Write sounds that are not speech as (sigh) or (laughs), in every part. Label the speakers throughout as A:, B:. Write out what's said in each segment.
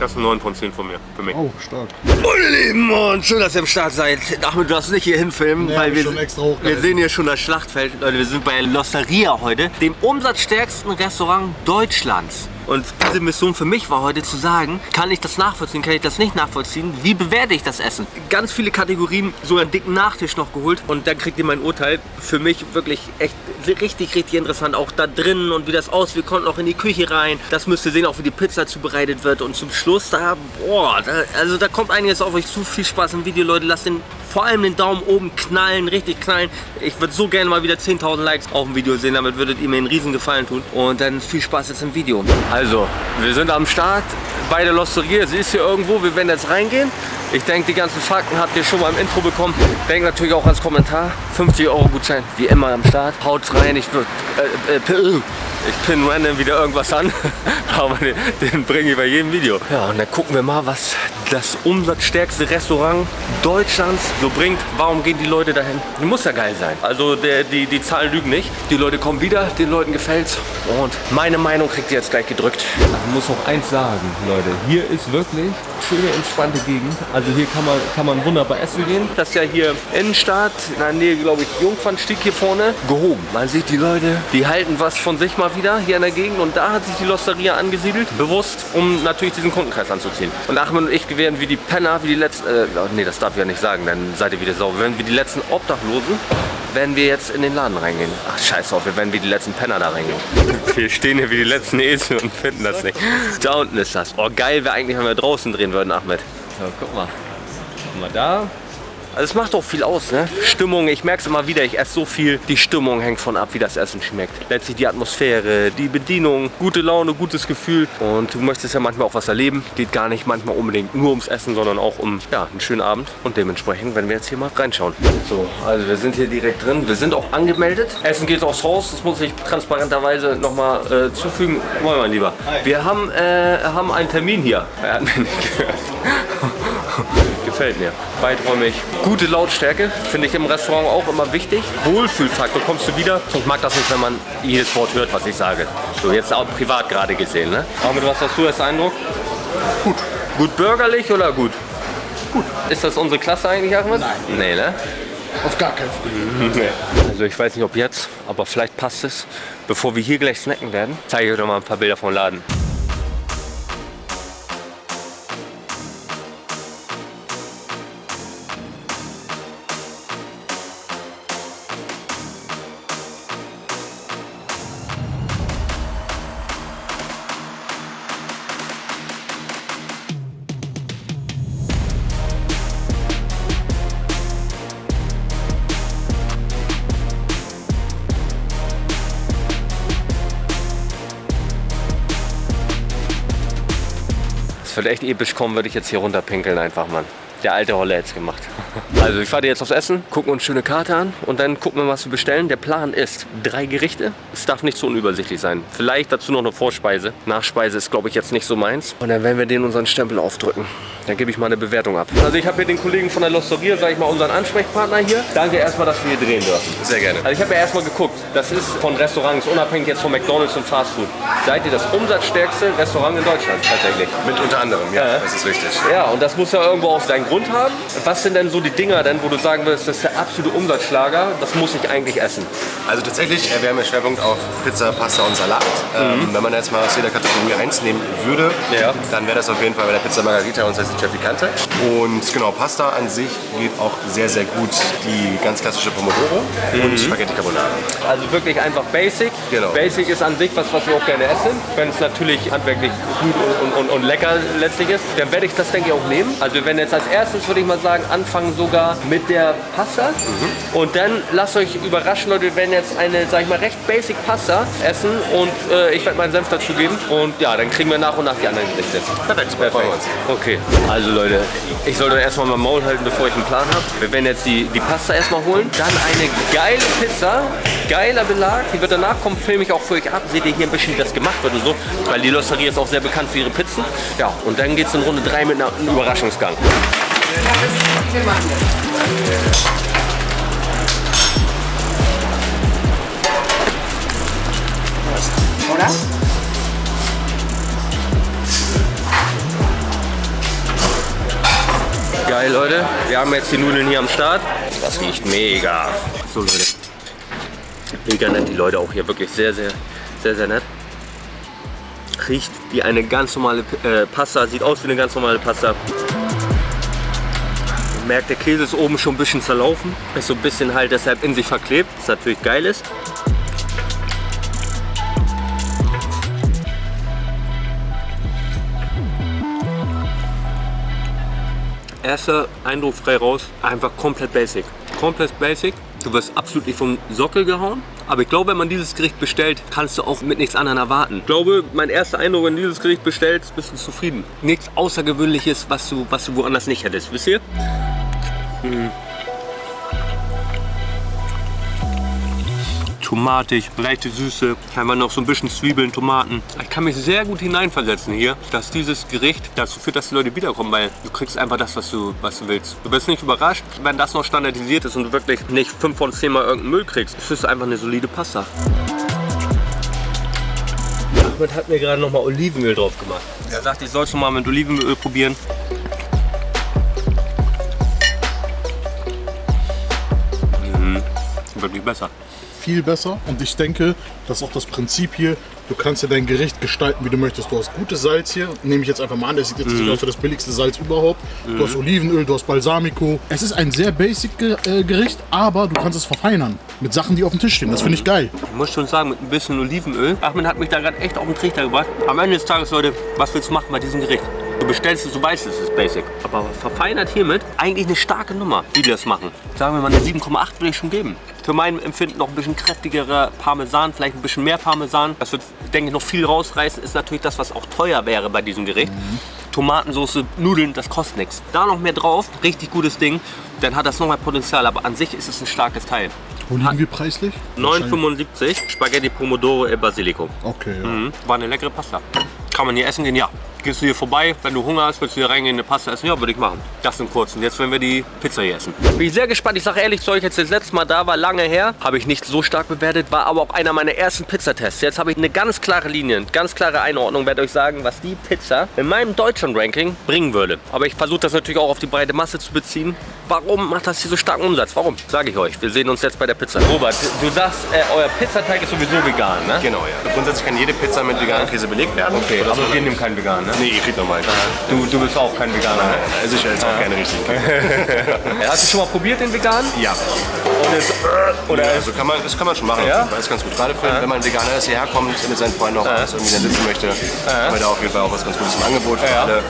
A: Das ist ein 9 von 10 von mir, für mich.
B: Oh, stark.
C: Meine Lieben, und schön, dass ihr am Start seid. Ahmed, du darfst nicht hier hinfilmen,
B: Nee,
C: weil wir,
B: schon extra hochgehalten.
C: wir sehen hier schon das Schlachtfeld. Leute, wir sind bei L'Osteria heute, dem umsatzstärksten Restaurant Deutschlands. Und diese Mission für mich war heute zu sagen, kann ich das nachvollziehen, kann ich das nicht nachvollziehen, wie bewerte ich das Essen? Ganz viele Kategorien, sogar einen dicken Nachtisch noch geholt und dann kriegt ihr mein Urteil. Für mich wirklich echt richtig, richtig interessant, auch da drin und wie das aussieht. Wir konnten auch in die Küche rein. Das müsst ihr sehen, auch wie die Pizza zubereitet wird und zum Schluss da, boah, da, also da kommt einiges auf euch zu. Viel Spaß im Video, Leute. Lasst den vor allem den Daumen oben knallen, richtig knallen. Ich würde so gerne mal wieder 10.000 Likes auf dem Video sehen, damit würdet ihr mir einen riesen Gefallen tun. Und dann viel Spaß jetzt im Video. Also, wir sind am Start bei der Losteria. Sie ist hier irgendwo, wir werden jetzt reingehen. Ich denke, die ganzen Fakten habt ihr schon mal im Intro bekommen. Denkt natürlich auch als Kommentar. 50 Euro Gutschein, wie immer am Start. Haut rein, ich würde... Äh, äh, ich pin random wieder irgendwas an, (laughs) aber den, den bringe ich bei jedem Video. Ja, und dann gucken wir mal, was das umsatzstärkste Restaurant Deutschlands so bringt. Warum gehen die Leute dahin? Die muss ja geil sein. Also der, die, die Zahlen lügen nicht. Die Leute kommen wieder, den Leuten gefällt's. Und meine Meinung kriegt ihr jetzt gleich gedrückt. Ich muss noch eins sagen, Leute. Hier ist wirklich schöne, entspannte Gegend. Also hier kann man, kann man wunderbar essen gehen. Das ist ja hier Innenstadt, in der Nähe, glaube ich, Jungfernstieg hier vorne, gehoben. Man sieht die Leute, die halten was von sich mal wieder hier in der Gegend. Und da hat sich die Losteria angesiedelt, bewusst, um natürlich diesen Kundenkreis anzuziehen. Und Achmed und ich werden wie die Penner, wie die letzten, äh, nee, das darf ich ja nicht sagen, dann seid ihr wieder sauber. Wir werden wie die letzten Obdachlosen, werden wir jetzt in den Laden reingehen. Ach, scheiß auf, wir werden wie die letzten Penner da reingehen. (laughs) Wir stehen hier wie die letzten Esel und finden das nicht. Da unten ist das. Oh, geil wäre eigentlich, wenn wir draußen drehen würden, Ahmed. So, guck mal. Guck mal da. Also es macht auch viel aus, ne? Stimmung, ich merke es immer wieder, ich esse so viel. Die Stimmung hängt von ab, wie das Essen schmeckt. Letztlich die Atmosphäre, die Bedienung, gute Laune, gutes Gefühl. Und du möchtest ja manchmal auch was erleben. Geht gar nicht manchmal unbedingt nur ums Essen, sondern auch um ja, einen schönen Abend. Und dementsprechend werden wir jetzt hier mal reinschauen. So, also wir sind hier direkt drin. Wir sind auch angemeldet. Essen geht aufs Haus. Das muss ich transparenterweise nochmal äh, zufügen. Moin, mein Lieber. Wir haben, äh, haben einen Termin hier. Er hat mich nicht gehört. Gefällt mir. Weiträumig. Gute Lautstärke finde ich im Restaurant auch immer wichtig. Wohlfühlfaktor. Kommst du wieder? Ich mag das nicht, wenn man jedes Wort hört, was ich sage. So, jetzt auch privat gerade gesehen. Ne? Ahmed, was hast du als Eindruck? Gut. Gut bürgerlich oder gut? Gut. Ist das unsere Klasse eigentlich, Ahmed? Nein. Nee, ne?
B: Auf gar keinen Fall.
C: Also ich weiß nicht, ob jetzt, aber vielleicht passt es. Bevor wir hier gleich snacken werden, zeige ich euch noch mal ein paar Bilder vom Laden. Wird echt episch kommen, würde ich jetzt hier runterpinkeln einfach, Mann. Der alte Holle hätte es gemacht. (laughs) Also ich fahre jetzt aufs Essen, gucken uns schöne Karte an und dann gucken wir, was wir bestellen. Der Plan ist drei Gerichte. Es darf nicht so unübersichtlich sein. Vielleicht dazu noch eine Vorspeise. Nachspeise ist, glaube ich, jetzt nicht so meins. Und dann werden wir denen unseren Stempel aufdrücken. Dann gebe ich mal eine Bewertung ab. Also ich habe hier den Kollegen von der Losteria, sage ich mal, unseren Ansprechpartner hier. Danke erstmal, dass wir hier drehen dürfen.
A: Sehr gerne.
C: Also ich habe ja erstmal geguckt, das ist von Restaurants, unabhängig jetzt von McDonalds und Fast Food. Seid ihr das umsatzstärkste Restaurant in Deutschland tatsächlich?
A: Mit unter anderem, ja,
C: Ja.
A: das ist richtig.
C: Ja, und das muss ja irgendwo auch seinen Grund haben. Was sind denn so die Dinger denn, wo du sagen würdest, das ist der absolute Umsatzschlager, das muss ich eigentlich essen?
A: Also tatsächlich, äh, wir haben ja Schwerpunkt auf Pizza, Pasta und Salat. Ähm, wenn man jetzt mal aus jeder Kategorie eins nehmen würde,
C: Ja.
A: dann wäre das auf jeden Fall bei der Pizza Margarita und Salsiccia Picante. Und genau, Pasta an sich geht auch sehr, sehr gut die ganz klassische Pomodoro und Spaghetti Carbonara.
C: Also wirklich einfach Basic.
A: Genau.
C: Basic ist an sich was, was wir auch gerne essen. Wenn es natürlich handwerklich gut und, und, und lecker letztlich ist, dann werde ich das, denke ich, auch nehmen. Also wir werden jetzt als erstes, würde ich mal sagen, anfangen sogar mit der Pasta. Und dann lasst euch überraschen, Leute, wir werden jetzt eine, sag ich mal, recht Basic Pasta essen und äh, ich werde meinen Senf dazugeben. Und ja, dann kriegen wir nach und nach die anderen Gerichte.
A: Perfekt, super, uns.
C: Okay, also Leute, ich sollte erstmal mein Maul halten, bevor ich einen Plan habe. Wir werden jetzt die, die Pasta erstmal holen. Dann eine geile Pizza, geiler Belag. Die wird danach kommen, filme ich auch für euch ab. Seht ihr hier ein bisschen, wie das gemacht wird und so. Weil die Losteria ist auch sehr bekannt für ihre Pizzen. Ja, und dann geht es in Runde 3 mit einem Überraschungsgang.
D: Oder?
C: Geil, Leute. Wir haben jetzt die Nudeln hier am Start. Das riecht mega. So, Leute. Mega nett, die Leute auch hier. Wirklich sehr, sehr, sehr, sehr nett. Riecht wie eine ganz normale äh, Pasta. Sieht aus wie eine ganz normale Pasta. Man merkt, der Käse ist oben schon ein bisschen zerlaufen. Ist so ein bisschen halt deshalb in sich verklebt. Was natürlich geil ist. Erster Eindruck frei raus, einfach komplett basic. Komplett basic. Du wirst absolut nicht vom Sockel gehauen. Aber ich glaube, wenn man dieses Gericht bestellt, kannst du auch mit nichts anderem erwarten. Ich glaube, mein erster Eindruck, wenn du dieses Gericht bestellst, bist du zufrieden. Nichts Außergewöhnliches, was du, was du woanders nicht hättest. Wisst ihr? Mhm. Tomatig, leichte Süße, einfach noch so ein bisschen Zwiebeln, Tomaten. Ich kann mich sehr gut hineinversetzen hier, dass dieses Gericht dazu führt, dass die Leute wiederkommen, weil du kriegst einfach das, was du, was du willst. Du wirst nicht überrascht, wenn das noch standardisiert ist und du wirklich nicht 5 von 10 Mal irgendeinen Müll kriegst. Es ist einfach eine solide Pasta. Ahmed hat mir gerade noch mal Olivenöl drauf gemacht. Er sagt, ich soll es mal mit Olivenöl probieren. Mhm. Wirklich besser
B: viel besser. Und ich denke, das ist auch das Prinzip hier. Du kannst ja dein Gericht gestalten, wie du möchtest. Du hast gutes Salz hier, nehme ich jetzt einfach mal an. Das sieht jetzt mhm. nicht aus wie das billigste Salz überhaupt. Mhm. Du hast Olivenöl, du hast Balsamico. Es ist ein sehr basic äh, Gericht, aber du kannst es verfeinern mit Sachen, die auf dem Tisch stehen. Das finde ich geil.
C: Ich muss schon sagen, mit ein bisschen Olivenöl. Ahmed hat mich da gerade echt auf den Trichter gebracht. Am Ende des Tages, Leute, was willst du machen bei diesem Gericht? Du bestellst es, du weißt es ist basic. Aber verfeinert hiermit eigentlich eine starke Nummer, wie die das machen. Sagen wir mal eine 7,8 würde ich schon geben. Für mein Empfinden noch ein bisschen kräftigerer Parmesan, vielleicht ein bisschen mehr Parmesan. Das wird, denke ich, noch viel rausreißen. Ist natürlich das, was auch teuer wäre bei diesem Gericht. Mhm. Tomatensauce, Nudeln, das kostet nichts. Da noch mehr drauf, richtig gutes Ding. Dann hat das nochmal Potenzial, aber an sich ist es ein starkes Teil.
B: Wo liegen wir preislich?
C: 9,75 Spaghetti Pomodoro e Basilico.
B: Okay, ja.
C: Mhm. War eine leckere Pasta. Kann man hier essen gehen? Ja. Gehst du hier vorbei, wenn du Hunger hast, willst du hier reingehen, eine Pasta essen? Ja, würde ich machen. Das im Kurzen. Jetzt werden wir die Pizza hier essen. Bin ich sehr gespannt. Ich sage ehrlich zu euch, jetzt das letzte Mal da war, lange her. Habe ich nicht so stark bewertet, war aber auch einer meiner ersten Pizzatests. Jetzt habe ich eine ganz klare Linie, ganz klare Einordnung. Werde euch sagen, was die Pizza in meinem Deutschland-Ranking bringen würde. Aber ich versuche das natürlich auch auf die breite Masse zu beziehen. Warum macht das hier so starken Umsatz? Warum? Sage ich euch. Wir sehen uns jetzt bei der Pizza. Robert, du sagst, äh, euer Pizzateig ist sowieso vegan, ne?
A: Genau, ja. Grundsätzlich kann jede Pizza mit veganem Käse belegt werden.
C: Okay, aber wir nehmen keinen vegan, ne?
A: Nee, ihr kriegt normal.
C: Du, du bist auch kein Veganer, ne?
A: Also ich esse auch gerne richtig. (laughs)
C: Hast du schon mal probiert, den vegan?
A: Ja.
C: Und jetzt,
A: oder ja, also kann man, das kann man schon machen.
C: Ja?
A: Das ist ganz gut. Gerade für, ja. wenn man Veganer ist, hierher kommt, mit seinen Freunden noch ja. irgendwie dann sitzen möchte, ja. haben wir da auf jeden Fall auch was ganz Gutes im Angebot für alle.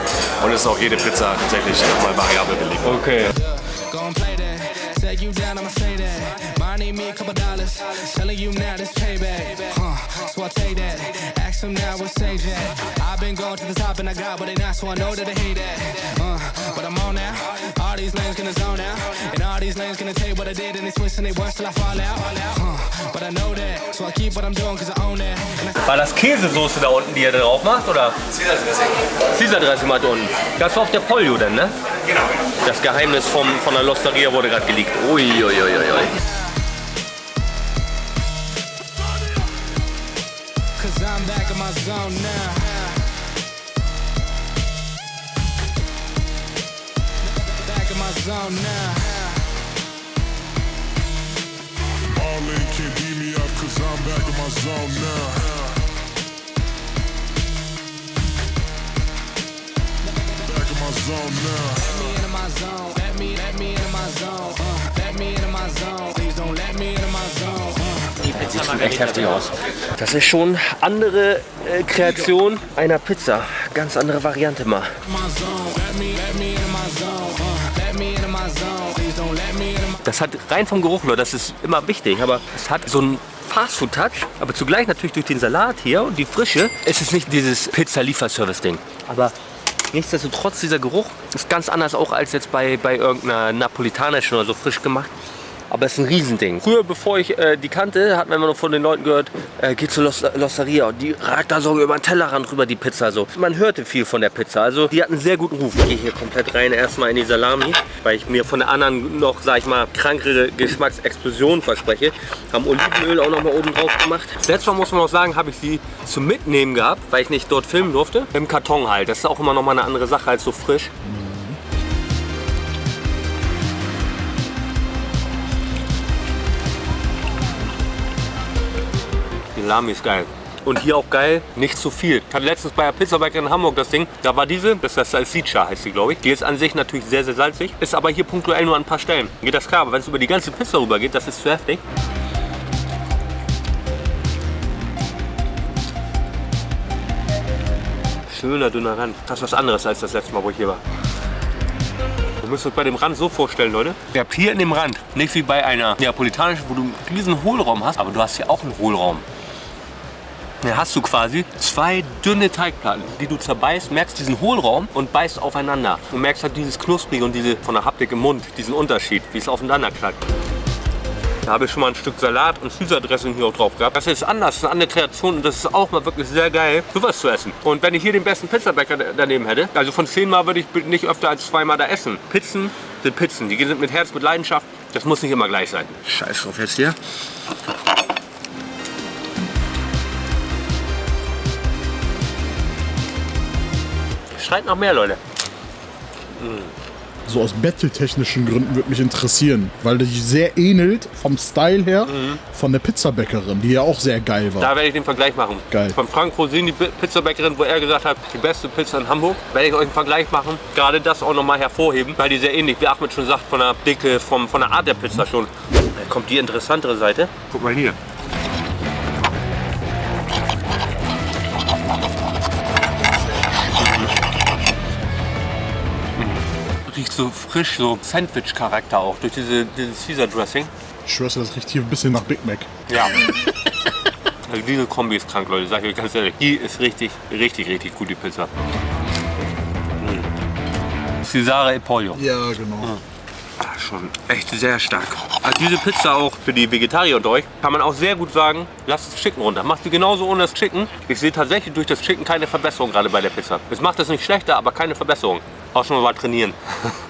A: Und es ist auch jede Pizza tatsächlich nochmal variabel belegt.
C: Okay. Telling you now this payback. Huh, so I take that. Ask them now what stage at. I've been going to the top and I got what they not, so I know that they hate that. Uh, but I'm on now. All these lanes gonna zone out. And all these lanes gonna tell you what I did and they twist and they worse till I fall out. Uh, but I know that, so I keep what I'm doing cause I own that. War das Käsesoße da unten, die ihr drauf macht, oder? Caesar Dressing. Caesar Dressing mal unten. Das war auf der Polio denn, ne?
A: Genau.
C: Das Geheimnis vom, von der Losteria wurde gerade geleakt. Uiuiuiui. Ui, ui, ui. Zone now. Back in my zone now. Marlon can't beat me up cause I'm back in my zone now. Back in my zone now. Let me into my zone. Let me, let me into my zone. Uh, let me into my zone. Please don't let me into my zone. Uh. Sieht echt heftig aus. Das ist schon andere äh, Kreation einer Pizza. Ganz andere Variante mal. Das hat rein vom Geruch, nur das ist immer wichtig, aber es hat so einen Fastfood-Touch, aber zugleich natürlich durch den Salat hier und die Frische. Es ist nicht dieses Pizza-Lieferservice-Ding, aber nichtsdestotrotz dieser Geruch ist ganz anders auch als jetzt bei, bei irgendeiner napolitanischen oder so frisch gemacht. Aber es ist ein Riesending. Früher, bevor ich äh, die kannte, hat man immer noch von den Leuten gehört, äh, geh zur Los Losteria und die ragt da so über den Tellerrand rüber, die Pizza. So. Man hörte viel von der Pizza. Also die hat einen sehr guten Ruf. Ich gehe hier komplett rein, erstmal in die Salami, weil ich mir von der anderen noch, sag ich mal, krankere Geschmacksexplosion verspreche. Haben Olivenöl auch noch mal oben drauf gemacht. Letztes Mal muss man auch sagen, habe ich sie zum Mitnehmen gehabt, weil ich nicht dort filmen durfte. Im Karton halt. Das ist auch immer noch mal eine andere Sache als so frisch. Salami ist geil. Und hier auch geil, nicht zu viel. Ich hatte letztens bei der Pizzabäcker in Hamburg das Ding, da war diese, das ist das Salsiccia heißt sie, glaube ich. Die ist an sich natürlich sehr, sehr salzig, ist aber hier punktuell nur an ein paar Stellen. Geht das klar, aber wenn es über die ganze Pizza rüber geht, das ist zu heftig. Schöner, dünner Rand. Das ist was anderes als das letzte Mal, wo ich hier war. Ihr müsst euch bei dem Rand so vorstellen, Leute. Ihr habt hier in dem Rand, nicht wie bei einer neapolitanischen, wo du einen riesen Hohlraum hast, aber du hast hier auch einen Hohlraum. Dann hast du quasi zwei dünne Teigplatten, die du zerbeißt, merkst diesen Hohlraum und beißt aufeinander. Du merkst halt dieses Knusprige und diese von der Haptik im Mund, diesen Unterschied, wie es aufeinander klackt. Da habe ich schon mal ein Stück Salat und Caesar Dressing hier auch drauf gehabt. Das ist anders, eine andere Kreation und das ist auch mal wirklich sehr geil, sowas zu essen. Und wenn ich hier den besten Pizzabäcker daneben hätte, also von zehnmal würde ich nicht öfter als zweimal da essen. Pizzen sind Pizzen, die sind mit Herz, mit Leidenschaft. Das muss nicht immer gleich sein. Scheiß drauf jetzt hier. Schreit nach mehr, Leute.
B: So aus battle-technischen Gründen würde mich interessieren, weil die sehr ähnelt vom Style her von der Pizzabäckerin, die ja auch sehr geil war.
C: Da werde ich den Vergleich machen.
B: Geil.
C: Von Frank Rosin, die Pi- Pizzabäckerin, wo er gesagt hat, die beste Pizza in Hamburg, werde ich euch einen Vergleich machen. Gerade das auch nochmal hervorheben, weil die sehr ähnlich, wie Ahmed schon sagt, von der Dicke, vom, von der Art der Pizza schon. Da kommt die interessantere Seite. Guck mal hier. So frisch, so Sandwich-Charakter auch, durch diese, dieses Caesar-Dressing.
B: Ich schwör's dir, das riecht hier ein bisschen nach Big Mac.
C: Ja. (laughs) Also diese Kombi ist krank, Leute, sag ich euch ganz ehrlich. Die ist richtig, richtig, richtig gut, die Pizza. Mm. Cesare e Pollo.
B: Ja, genau.
C: Ah, schon echt sehr stark. Also diese Pizza auch für die Vegetarier unter euch, kann man auch sehr gut sagen, lasst das Chicken runter. Macht sie genauso ohne das Chicken. Ich sehe tatsächlich durch das Chicken keine Verbesserung gerade bei der Pizza. Es macht das nicht schlechter, aber keine Verbesserung. Auch schon mal trainieren. (laughs)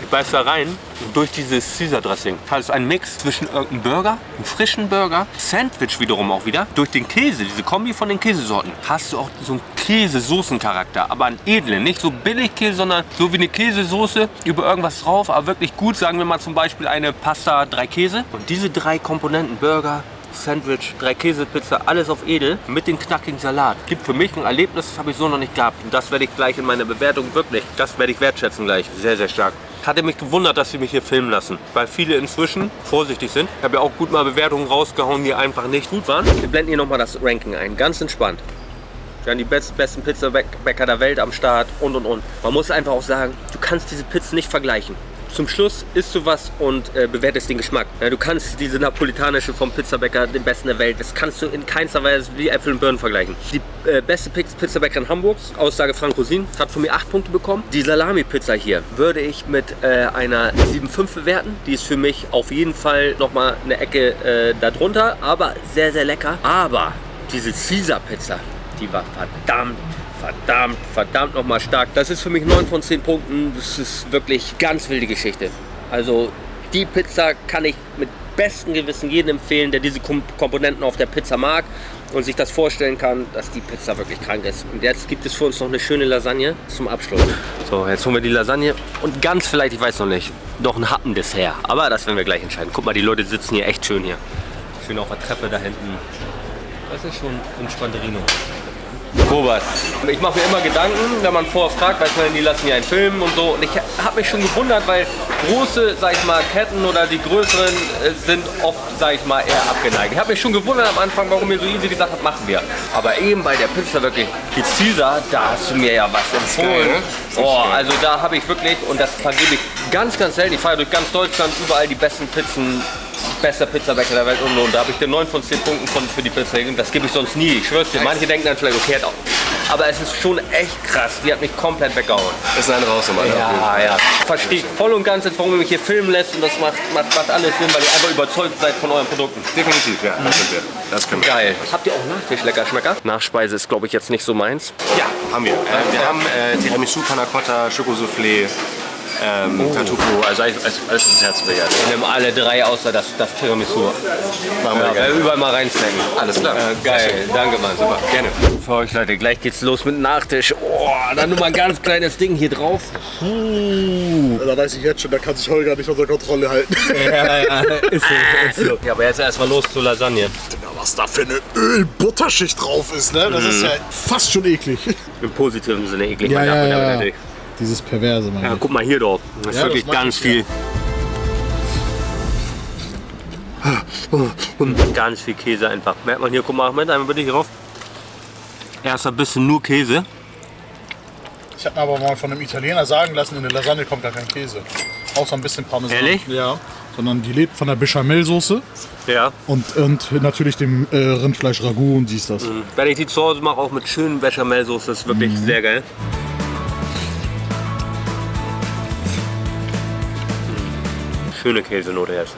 C: Ich beiß da rein und durch dieses Caesar Dressing hat es einen Mix zwischen irgendeinem Burger, einem frischen Burger, Sandwich wiederum auch wieder. Durch den Käse, diese Kombi von den Käsesorten, hast du auch so einen Käsesoßencharakter, aber einen edlen. Nicht so billig Käse, sondern so wie eine Käsesoße über irgendwas drauf, aber wirklich gut. Sagen wir mal zum Beispiel eine Pasta, drei Käse. Und diese drei Komponenten, Burger, Sandwich, drei Käsepizza, alles auf edel mit dem knackigen Salat. Gibt für mich ein Erlebnis, das habe ich so noch nicht gehabt. Und das werde ich gleich in meiner Bewertung wirklich, das werde ich wertschätzen gleich. Sehr, sehr stark. Hatte mich gewundert, dass sie mich hier filmen lassen, weil viele inzwischen vorsichtig sind. Ich habe ja auch gut mal Bewertungen rausgehauen, die einfach nicht gut waren. Wir blenden hier nochmal das Ranking ein, ganz entspannt. Wir haben die best, besten Pizzabäcker der Welt am Start und und und. Man muss einfach auch sagen, du kannst diese Pizzen nicht vergleichen. Zum Schluss isst du was und äh, bewertest den Geschmack. Ja, du kannst diese napolitanische vom Pizzabäcker, den besten der Welt, das kannst du in keinster Weise wie Äpfel und Birnen vergleichen. Die äh, beste Piz- Pizzabäckerin Hamburgs, Aussage Frank Rosin, hat von mir 8 Punkte bekommen. Die Salami-Pizza hier würde ich mit äh, einer 7,5 bewerten. Die ist für mich auf jeden Fall nochmal eine Ecke äh, darunter, aber sehr, sehr lecker. Aber diese Caesar-Pizza, die war verdammt, verdammt, verdammt nochmal stark. Das ist für mich 9 von 10 Punkten. Das ist wirklich ganz wilde Geschichte. Also die Pizza kann ich mit bestem Gewissen jedem empfehlen, der diese Kom Komponenten auf der Pizza mag und sich das vorstellen kann, dass die Pizza wirklich krank ist. Und jetzt gibt es für uns noch eine schöne Lasagne zum Abschluss. So, jetzt holen wir die Lasagne und ganz vielleicht, ich weiß noch nicht, noch ein Happendessert. Aber das werden wir gleich entscheiden. Guck mal, die Leute sitzen hier echt schön hier. Schön auf der Treppe da hinten. Das ist schon entspannterino. Robert, ich mache mir immer Gedanken, wenn man vorher fragt, weiß man, die lassen ja einen Film und so. Und ich habe mich schon gewundert, weil große, sag ich mal, Ketten oder die größeren äh, sind oft, sag ich mal, eher abgeneigt. Ich habe mich schon gewundert am Anfang, warum ihr so easy gesagt habt, machen wir. Aber eben bei der Pizza wirklich, die Caesar, da hast du mir ja was empfohlen.
A: geil, ne?
C: Oh, also da habe ich wirklich, und das vergebe ich ganz, ganz selten, ich fahre durch ganz Deutschland überall die besten Pizzen, bester Pizzabäcker der Welt und, und da habe ich dir 9 von 10 Punkten von, für die Pizza gegeben. Das gebe ich sonst nie, ich schwör's dir. Manche denken dann vielleicht, okay, hat auch. Aber es ist schon echt krass, die hat mich komplett weggehauen.
A: Ist ein raus im.
C: Ja, ja. Verstehe ich voll und ganz, warum ihr mich hier filmen lässt und das macht, macht, macht alles Sinn, weil ihr einfach überzeugt seid von euren Produkten.
A: Definitiv, ja, das sind wir. Das können wir.
C: Geil. Habt ihr auch Nachtisch lecker Schmecker? Nachspeise ist, glaube ich, jetzt nicht so meins.
A: Ja, haben wir. Äh, wir haben äh, Tiramisu, Panna Cotta, Schokosoufflé, ähm,
C: Oh.
A: Tartufo, also alles, alles, das Herz begehrt.
C: Wir nehmen alle drei außer das, das Tiramisu.
A: Machen wir
C: Ja,
A: gerne.
C: überall mal reinsnacken.
A: Alles klar.
C: Äh, geil, danke Mann.
A: Super, gerne.
C: Für euch Leute, gleich geht's los mit Nachtisch. Oh, dann nur mal ein ganz kleines Ding hier drauf.
B: Da weiß ich jetzt schon, da kann sich Holger nicht unter Kontrolle halten.
C: Ja, ja, (laughs) ist so, ist so. Ja, aber jetzt erstmal los zur Lasagne.
B: Digga, was da für eine Öl-Butterschicht drauf ist, ne? Das ist ja fast schon eklig.
C: Im positiven Sinne eklig.
B: Ja,
C: man darf
B: ja, ja.
C: natürlich-
B: Dieses Perverse.
C: Ja, guck mal hier doch. Das ist
B: Ja,
C: wirklich
B: das
C: ganz viel. Ganz viel Käse einfach. Merkt man hier, guck mal, Ahmed, einmal bitte hier rauf. Erst ein bisschen nur Käse.
B: Ich habe mir aber mal von einem Italiener sagen lassen, in der Lasagne kommt gar kein Käse. Außer ein bisschen Parmesan.
C: Ehrlich?
B: Ja. Sondern die lebt von der Bechamelsoße
C: Ja.
B: und, und natürlich dem äh, Rindfleisch Ragout und dies das.
C: Wenn ich die zu Hause mache, auch mit schönen Bechamelsoße, ist wirklich
B: Mhm.
C: sehr geil. Schöne Käsenote jetzt.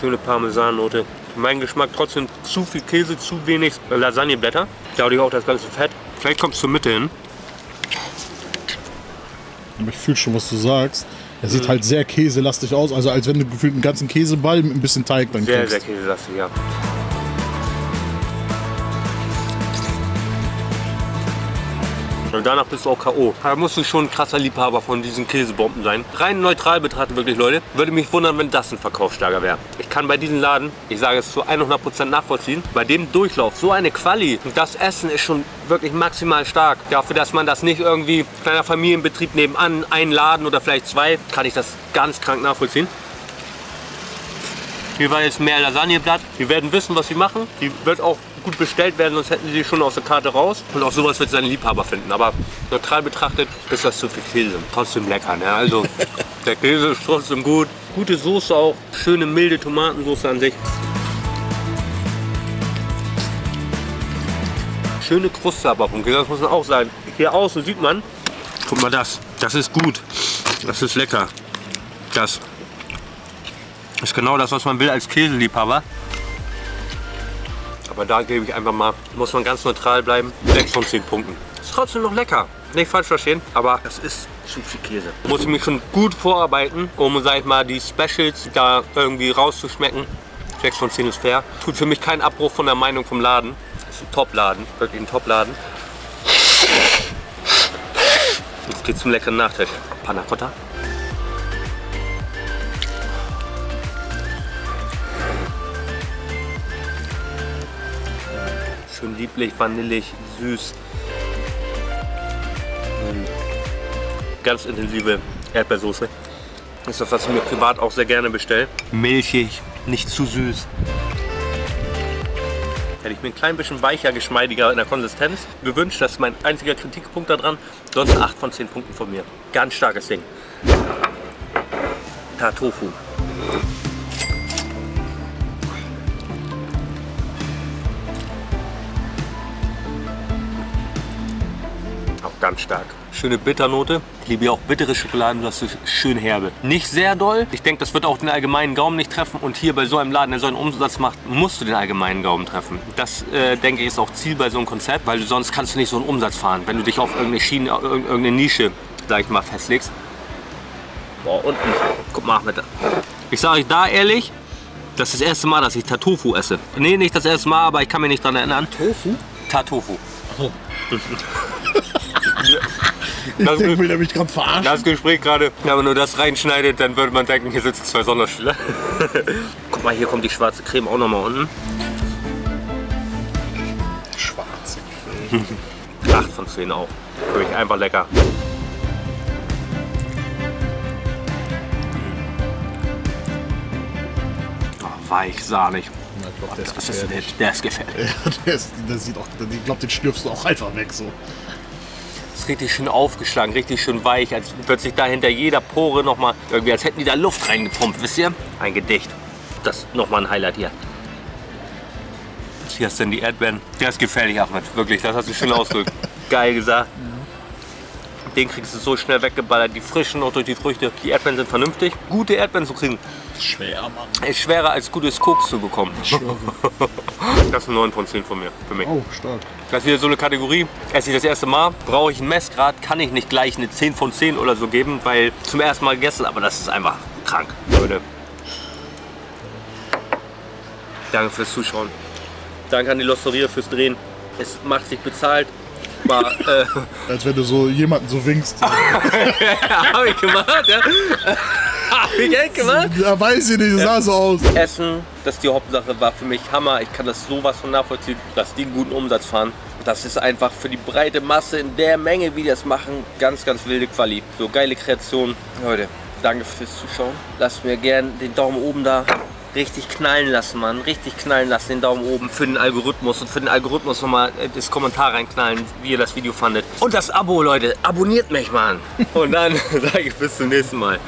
C: Schöne Parmesannote. Mein Geschmack trotzdem zu viel Käse, zu wenig Lasagneblätter. Dadurch auch das ganze Fett. Vielleicht kommt es zur Mitte hin.
B: Aber ich fühle schon, was du sagst. Er sieht halt sehr käselastig aus, also als wenn du gefühlt einen ganzen Käseball mit ein bisschen Teig dann
C: Sehr,
B: kriegst.
C: sehr käselastig, ja. Danach bist du auch K.O. Da musst du schon ein krasser Liebhaber von diesen Käsebomben sein. Rein neutral betrachtet wirklich, Leute. Würde mich wundern, wenn das ein Verkaufsschlager wäre. Ich kann bei diesem Laden, ich sage es zu 100% nachvollziehen, bei dem Durchlauf, so eine Quali, und das Essen ist schon wirklich maximal stark. Dafür, dass man das nicht irgendwie kleiner Familienbetrieb nebenan, ein Laden oder vielleicht zwei, kann ich das ganz krank nachvollziehen. Hier war jetzt mehr Lasagneblatt. Die werden wissen, was sie machen. Die wird auch gut bestellt werden, sonst hätten sie die schon aus der Karte raus. Und auch sowas wird seine Liebhaber finden. Aber neutral betrachtet ist das zu viel Käse. Trotzdem lecker. Ne? Also (laughs) der Käse ist trotzdem gut. Gute Soße auch. Schöne milde Tomatensoße an sich. Schöne Kruste aber vom Käse, das muss man auch sagen. Hier außen sieht man, guck mal das, das ist gut. Das ist lecker. Das ist genau das, was man will als Käseliebhaber. Aber da gebe ich einfach mal, muss man ganz neutral bleiben, 6 von 10 Punkten. Ist trotzdem noch lecker. Nicht falsch verstehen, aber das ist zu viel Käse. Muss ich mich schon gut vorarbeiten, um, sag ich mal, die Specials da irgendwie rauszuschmecken. 6 von 10 ist fair. Tut für mich keinen Abbruch von der Meinung vom Laden. Ist ein Top-Laden, wirklich ein Top-Laden. Jetzt geht's zum leckeren Nachtisch. Panna Cotta. Schön lieblich, vanillig, süß. Mm. Ganz intensive Erdbeersoße. Das ist das, was ich mir privat auch sehr gerne bestelle. Milchig, nicht zu süß. Hätte ich mir ein klein bisschen weicher, geschmeidiger in der Konsistenz gewünscht. Das ist mein einziger Kritikpunkt daran. Sonst 8 von 10 Punkten von mir. Ganz starkes Ding. Tartofu. Ganz stark. Schöne Bitternote. Ich liebe ja auch bittere Schokoladen, das ist schön herbe. Nicht sehr doll. Ich denke, das wird auch den allgemeinen Gaumen nicht treffen. Und hier bei so einem Laden, der so einen Umsatz macht, musst du den allgemeinen Gaumen treffen. Das, äh, denke ich, ist auch Ziel bei so einem Konzept, weil du sonst kannst du nicht so einen Umsatz fahren, wenn du dich auf irgendeine Schiene, ir- irgendeine Nische, sag ich mal, festlegst. Boah, unten. Guck mal, Ahmed. Ich sage euch da ehrlich, das ist das erste Mal, dass ich Tartofu esse. Nee, nicht das erste Mal, aber ich kann mich nicht daran erinnern.
B: Tofu?
C: Tartofu.
B: Ich (laughs) (laughs)
C: Das-
B: denke, will mich gerade verarschen?
C: Das Gespräch gerade, wenn man nur das reinschneidet, dann würde man denken, hier sitzen zwei Sonderschüler. (laughs) Guck mal, hier kommt die schwarze Creme auch nochmal unten.
B: Schwarze.
C: 8 von 10 auch. Wirklich einfach lecker. Oh, weich, sahnig. Das ist ein Hit. Der ist gefährlich. (laughs)
B: Der, ist, der sieht auch, ich glaube, den schlürfst du auch einfach weg so.
C: Ist richtig schön aufgeschlagen, richtig schön weich, als wird sich da hinter jeder Pore nochmal, irgendwie als hätten die da Luft reingepumpt, wisst ihr? Ein Gedicht. Das nochmal ein Highlight hier. Hier hast du denn die Erdbeeren. Der ist gefährlich, Ahmed. Wirklich, das hast du schön ausgedrückt. (laughs) Geil gesagt. Den kriegst du so schnell weggeballert. Die frischen auch durch die Früchte. Die Erdbeeren sind vernünftig. Gute Erdbeeren zu kriegen.
B: Schwer, Mann.
C: Ist schwerer als gutes Koks zu bekommen.
B: Ich schwöre. (laughs)
C: Das ist ein 9 von 10 von mir, für mich.
B: Oh, stark.
C: Das ist wieder so eine Kategorie. Esse ich das erste Mal, brauche ich ein Messgrad, kann ich nicht gleich eine 10 von 10 oder so geben, weil zum ersten Mal gegessen, aber das ist einfach krank. Leute. Danke fürs Zuschauen. Danke an die Losteria fürs Drehen. Es macht sich bezahlt. War, äh,
B: Als wenn du so jemanden so winkst. (laughs)
C: hab ich gemacht, ja. Ich echt gemacht.
B: Ja, weiß ich nicht, das sah so aus.
C: Essen, das ist die Hauptsache, war für mich Hammer. Ich kann das sowas von nachvollziehen, dass die einen guten Umsatz fahren. Das ist einfach für die breite Masse in der Menge, wie die das machen, ganz, ganz wilde Quali. So geile Kreation. Leute, danke fürs Zuschauen. Lasst mir gerne den Daumen oben da. Richtig knallen lassen, Mann. Richtig knallen lassen, den Daumen oben für den Algorithmus. Und für den Algorithmus nochmal äh, das Kommentar reinknallen, wie ihr das Video fandet. Und das Abo, Leute. Abonniert mich, Mann. Und dann (laughs) sage ich bis zum nächsten Mal.